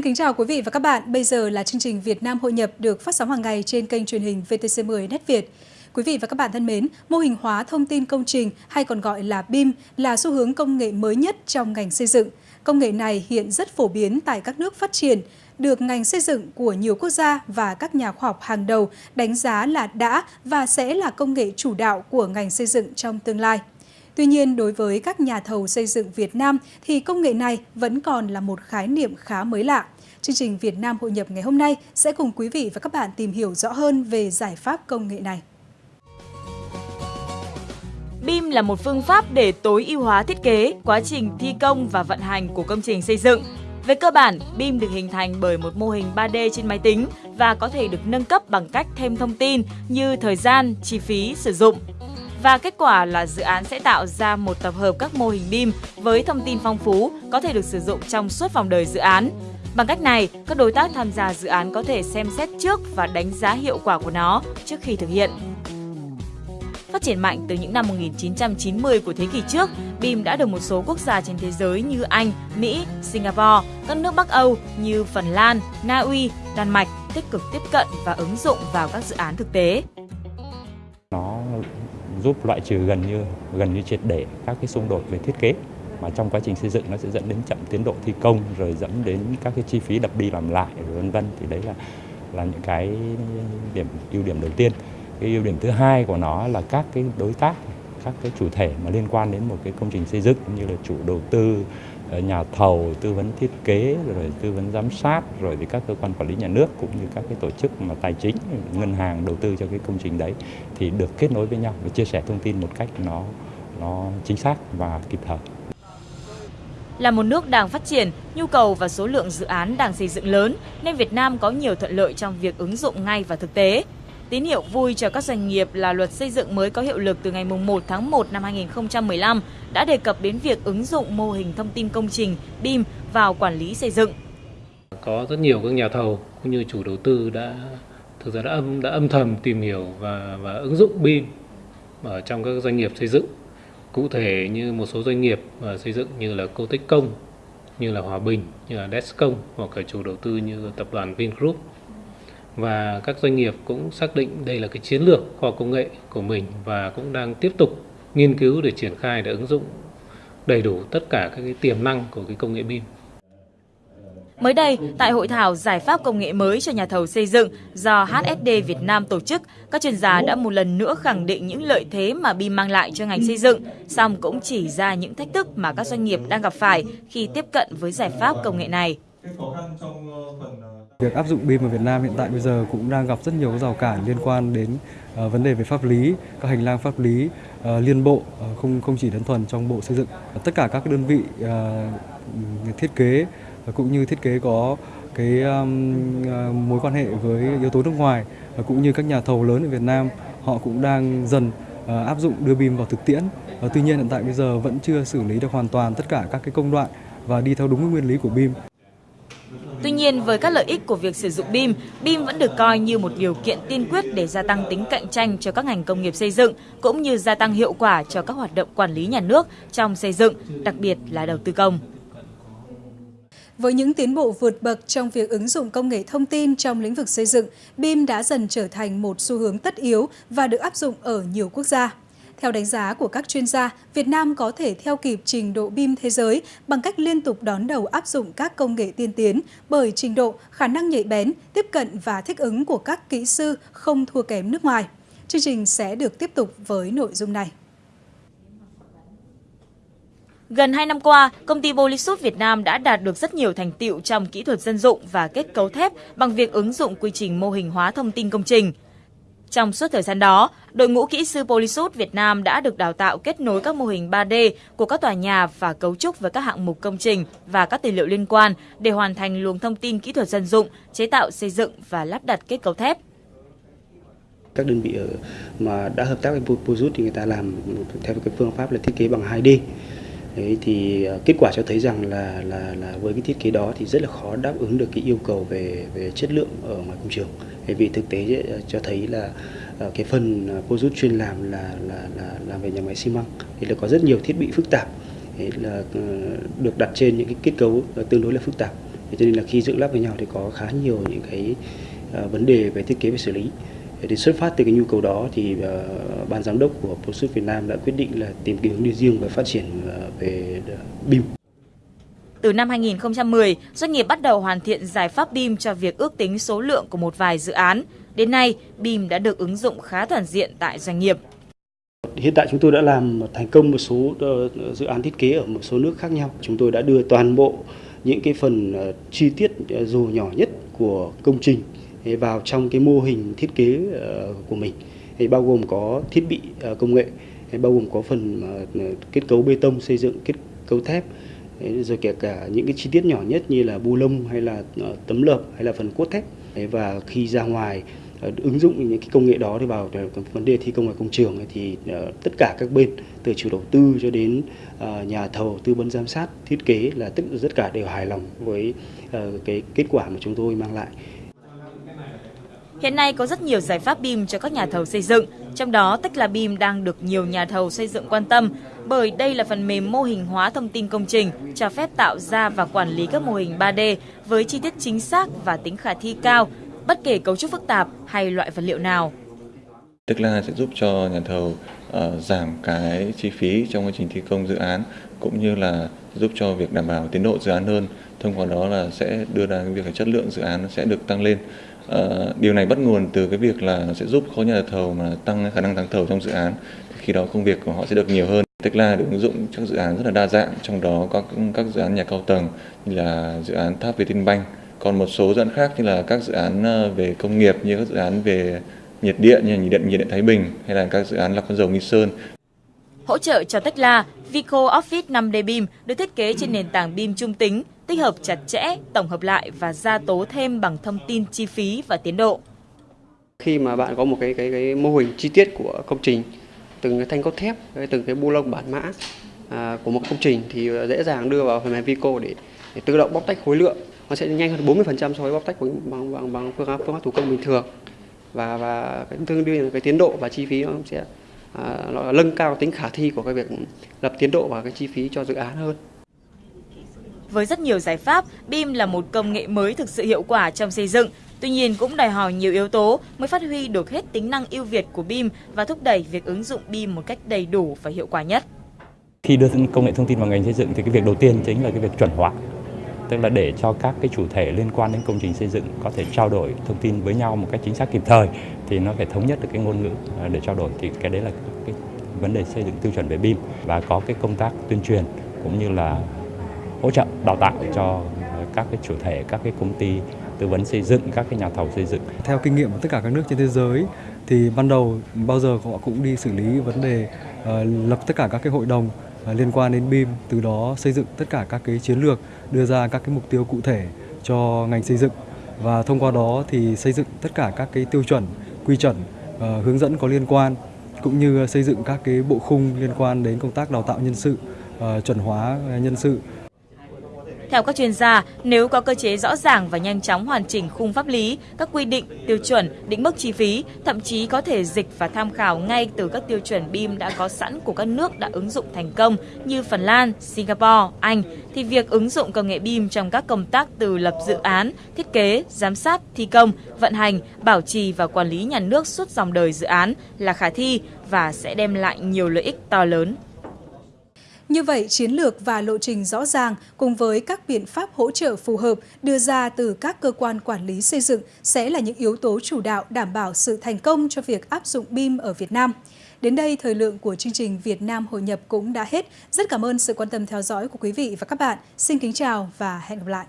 Xin kính chào quý vị và các bạn. Bây giờ là chương trình Việt Nam hội nhập được phát sóng hàng ngày trên kênh truyền hình VTC10 Net Việt. Quý vị và các bạn thân mến, mô hình hóa thông tin công trình hay còn gọi là BIM là xu hướng công nghệ mới nhất trong ngành xây dựng. Công nghệ này hiện rất phổ biến tại các nước phát triển, được ngành xây dựng của nhiều quốc gia và các nhà khoa học hàng đầu đánh giá là đã và sẽ là công nghệ chủ đạo của ngành xây dựng trong tương lai. Tuy nhiên, đối với các nhà thầu xây dựng Việt Nam thì công nghệ này vẫn còn là một khái niệm khá mới lạ. Chương trình Việt Nam hội nhập ngày hôm nay sẽ cùng quý vị và các bạn tìm hiểu rõ hơn về giải pháp công nghệ này. BIM là một phương pháp để tối ưu hóa thiết kế, quá trình thi công và vận hành của công trình xây dựng. Về cơ bản, BIM được hình thành bởi một mô hình 3D trên máy tính và có thể được nâng cấp bằng cách thêm thông tin như thời gian, chi phí sử dụng. Và kết quả là dự án sẽ tạo ra một tập hợp các mô hình BIM với thông tin phong phú có thể được sử dụng trong suốt vòng đời dự án. Bằng cách này, các đối tác tham gia dự án có thể xem xét trước và đánh giá hiệu quả của nó trước khi thực hiện. Phát triển mạnh từ những năm 1990 của thế kỷ trước, BIM đã được một số quốc gia trên thế giới như Anh, Mỹ, Singapore, các nước Bắc Âu như Phần Lan, Na Uy, Đan Mạch tích cực tiếp cận và ứng dụng vào các dự án thực tế. Nó giúp loại trừ gần như gần như triệt để các cái xung đột về thiết kế mà trong quá trình xây dựng nó sẽ dẫn đến chậm tiến độ thi công, rồi dẫn đến các cái chi phí đập đi làm lại vân vân. Thì đấy là là những cái điểm, ưu điểm đầu tiên. Cái ưu điểm thứ hai của nó là các cái đối tác, các cái chủ thể mà liên quan đến một cái công trình xây dựng như là chủ đầu tư ờ, nhà thầu, tư vấn thiết kế, rồi tư vấn giám sát, rồi thì các cơ quan quản lý nhà nước cũng như các cái tổ chức mà tài chính, ngân hàng đầu tư cho cái công trình đấy thì được kết nối với nhau và chia sẻ thông tin một cách nó nó chính xác và kịp thời là một nước đang phát triển, nhu cầu và số lượng dự án đang xây dựng lớn nên Việt Nam có nhiều thuận lợi trong việc ứng dụng ngay vào thực tế. Tín hiệu vui cho các doanh nghiệp là luật xây dựng mới có hiệu lực từ ngày 1 tháng 1 năm 2015 đã đề cập đến việc ứng dụng mô hình thông tin công trình BIM vào quản lý xây dựng. Có rất nhiều các nhà thầu cũng như chủ đầu tư đã thực ra đã âm đã âm thầm tìm hiểu và và ứng dụng BIM ở trong các doanh nghiệp xây dựng. Cụ thể như một số doanh nghiệp à, xây dựng như là Cô Tích Công, như là Hòa Bình, như là Descom hoặc là chủ đầu tư như tập đoàn Vingroup và các doanh nghiệp cũng xác định đây là cái chiến lược khoa công nghệ của mình và cũng đang tiếp tục nghiên cứu để triển khai để ứng dụng đầy đủ tất cả các cái tiềm năng của cái công nghệ BIM. Mới đây, tại hội thảo giải pháp công nghệ mới cho nhà thầu xây dựng do HSD Việt Nam tổ chức, các chuyên gia đã một lần nữa khẳng định những lợi thế mà BIM mang lại cho ngành xây dựng, song cũng chỉ ra những thách thức mà các doanh nghiệp đang gặp phải khi tiếp cận với giải pháp công nghệ này. Việc áp dụng BIM ở Việt Nam hiện tại bây giờ cũng đang gặp rất nhiều rào cản liên quan đến uh, vấn đề về pháp lý, các hành lang pháp lý uh, liên bộ, uh, không không chỉ đơn thuần trong bộ xây dựng. Tất cả các đơn vị thiết kế cũng như thiết kế có cái um, à, mối quan hệ với yếu tố nước ngoài và cũng như các nhà thầu lớn ở Việt Nam, họ cũng đang dần uh, áp dụng đưa BIM vào thực tiễn. Uh, tuy nhiên hiện tại bây giờ vẫn chưa xử lý được hoàn toàn tất cả các cái công đoạn và đi theo đúng cái nguyên lý của BIM. Tuy nhiên, với các lợi ích của việc sử dụng BIM, BIM vẫn được coi như một điều kiện tiên quyết để gia tăng tính cạnh tranh cho các ngành công nghiệp xây dựng, cũng như gia tăng hiệu quả cho các hoạt động quản lý nhà nước trong xây dựng, đặc biệt là đầu tư công. Với những tiến bộ vượt bậc trong việc ứng dụng công nghệ thông tin trong lĩnh vực xây dựng, BIM đã dần trở thành một xu hướng tất yếu và được áp dụng ở nhiều quốc gia. Theo đánh giá của các chuyên gia, Việt Nam có thể theo kịp trình độ BIM thế giới bằng cách liên tục đón đầu áp dụng các công nghệ tiên tiến bởi trình độ, khả năng nhạy bén, tiếp cận và thích ứng của các kỹ sư không thua kém nước ngoài. Chương trình sẽ được tiếp tục với nội dung này. Gần 2 năm qua, công ty Polysuit Việt Nam đã đạt được rất nhiều thành tiệu trong kỹ thuật dân dụng và kết cấu thép bằng việc ứng dụng quy trình mô hình hóa thông tin công trình. Trong suốt thời gian đó, đội ngũ kỹ sư Polysuit Việt Nam đã được đào tạo kết nối các mô hình 3D của các tòa nhà và cấu trúc với các hạng mục công trình và các tài liệu liên quan để hoàn thành luồng thông tin kỹ thuật dân dụng, chế tạo xây dựng và lắp đặt kết cấu thép. Các đơn vị ở mà đã hợp tác với Polysuit thì người ta làm theo cái phương pháp là thiết kế bằng 2D. Đấy, thì ờ, kết quả cho thấy rằng là là là với cái thiết kế đó thì rất là khó đáp ứng được cái yêu cầu về về chất lượng ở ngoài công trường. Vì thực tế ờ, cho thấy là ờ, cái phần Pojut chuyên làm là là là làm về nhà máy xi măng thì là có rất nhiều thiết bị phức tạp. Đấy là được đặt trên những cái kết cấu tương đối là phức tạp. Cho nên là khi dựng lắp với nhau thì có khá nhiều những cái vấn đề về thiết kế và xử lý. Thì xuất phát từ cái nhu cầu đó thì uh, ban giám đốc của ProSut Việt Nam đã quyết định là tìm kiếm hướng đi riêng và phát triển uh, về BIM. Từ năm 2010, doanh nghiệp bắt đầu hoàn thiện giải pháp BIM cho việc ước tính số lượng của một vài dự án. Đến nay, BIM đã được ứng dụng khá toàn diện tại doanh nghiệp. Hiện tại chúng tôi đã làm thành công một số dự án thiết kế ở một số nước khác nhau. Chúng tôi đã đưa toàn bộ những cái phần chi tiết dù nhỏ nhất của công trình vào trong cái mô hình thiết kế của mình bao gồm có thiết bị công nghệ bao gồm có phần ờ, kết cấu bê tông xây dựng kết cấu thép rồi kể cả những cái chi tiết nhỏ nhất như là bu lông hay là ờ, tấm lợp hay là phần cốt thép. Và khi ra ngoài ờ, ứng dụng những cái công nghệ đó đi vào vấn đề thi công ở công trường thì tất cả các bên từ chủ đầu tư cho đến nhà thầu tư vấn giám sát thiết kế là tất tất cả đều hài lòng với cái kết quả mà chúng tôi mang lại. Hiện nay có rất nhiều giải pháp BIM cho các nhà thầu xây dựng, trong đó Tekla BIM đang được nhiều nhà thầu xây dựng quan tâm bởi đây là phần mềm mô hình hóa thông tin công trình, cho phép tạo ra và quản lý các mô hình 3D với chi tiết chính xác và tính khả thi cao, bất kể cấu trúc phức tạp hay loại vật liệu nào. Tekla sẽ giúp cho nhà thầu uh, giảm cái chi phí trong quá trình thi công dự án cũng như là giúp cho việc đảm bảo tiến độ dự án hơn. Thông qua đó là sẽ đưa ra cái việc chất lượng dự án sẽ được tăng lên. Ờ, điều này bắt nguồn từ cái việc là nó sẽ giúp khối nhà thầu mà tăng khả năng thắng thầu trong dự án. Khi đó công việc của họ sẽ được nhiều hơn. Tekla được ứng dụng các dự án rất là đa dạng, trong đó có các dự án nhà cao tầng như là dự án tháp Vietinbank. Còn một số dự án khác như là các dự án ờ, về công nghiệp như các dự án về nhiệt điện như nhiệt điện nhiệt điện Thái Bình hay là các dự án lọc dầu Nghi Sơn. Hỗ trợ cho Tekla, Vico Office 5D BIM được thiết kế trên nền tảng BIM trung tính, tích hợp chặt chẽ, tổng hợp lại và gia tố thêm bằng thông tin chi phí và tiến độ. Khi mà bạn có một cái cái cái mô hình chi tiết của công trình, từng cái thanh cốt thép, từng cái bu lông bản mã à, của một công trình thì à, dễ dàng đưa vào phần mềm Vico để, để tự động bóc tách khối lượng. Nó sẽ nhanh hơn 40% so với bóc tách bằng bằng, bằng, bằng phương pháp phương pháp thủ công bình thường và và cái tương đương cái tiến độ và chi phí nó sẽ à, nó nâng cao tính khả thi của cái việc lập tiến độ và cái chi phí cho dự án hơn. Với rất nhiều giải pháp, BIM là một công nghệ mới thực sự hiệu quả trong xây dựng. Tuy nhiên cũng đòi hỏi nhiều yếu tố mới phát huy được hết tính năng ưu việt của BIM và thúc đẩy việc ứng dụng BIM một cách đầy đủ và hiệu quả nhất. Khi đưa công nghệ thông tin vào ngành xây dựng thì cái việc đầu tiên chính là cái việc chuẩn hóa tức là để cho các cái chủ thể liên quan đến công trình xây dựng có thể trao đổi thông tin với nhau một cách chính xác kịp thời thì nó phải thống nhất được cái ngôn ngữ à, để trao đổi thì cái đấy là cái vấn đề xây dựng tiêu chuẩn về BIM và có cái công tác tuyên truyền cũng như là hỗ trợ đào tạo cho ờ, các cái chủ thể các cái công ty tư vấn xây dựng các cái nhà thầu xây dựng. Theo kinh nghiệm của tất cả các nước trên thế giới thì ban đầu bao giờ họ cũng đi xử lý vấn đề uh, lập tất cả các cái hội đồng ờ, liên quan đến BIM, từ đó xây dựng tất cả các cái chiến lược, đưa ra các cái mục tiêu cụ thể cho ngành xây dựng. Và thông qua đó thì xây dựng tất cả các cái tiêu chuẩn, quy chuẩn, uh, hướng dẫn có liên quan cũng như xây dựng các cái bộ khung liên quan đến công tác đào tạo nhân sự, uh, chuẩn hóa nhân sự theo các chuyên gia, nếu có cơ chế rõ ràng và nhanh chóng hoàn chỉnh khung pháp lý, các quy định, tiêu chuẩn, định mức chi phí, thậm chí có thể dịch và tham khảo ngay từ các tiêu chuẩn BIM đã có sẵn của các nước đã ứng dụng thành công như Phần Lan, Singapore, Anh, thì việc ứng dụng công nghệ BIM trong các công tác từ lập dự án, thiết kế, giám sát, thi công, vận hành, bảo trì và quản lý nhà nước suốt dòng đời dự án là khả thi và sẽ đem lại nhiều lợi ích to lớn. Như vậy, chiến lược và lộ trình rõ ràng cùng với các biện pháp hỗ trợ phù hợp đưa ra từ các cơ quan quản lý xây dựng sẽ là những yếu tố chủ đạo đảm bảo sự thành công cho việc áp dụng BIM ở Việt Nam. Đến đây, thời lượng của chương trình Việt Nam Hội nhập cũng đã hết. Rất cảm ơn sự quan tâm theo dõi của quý vị và các bạn. Xin kính chào và hẹn gặp lại.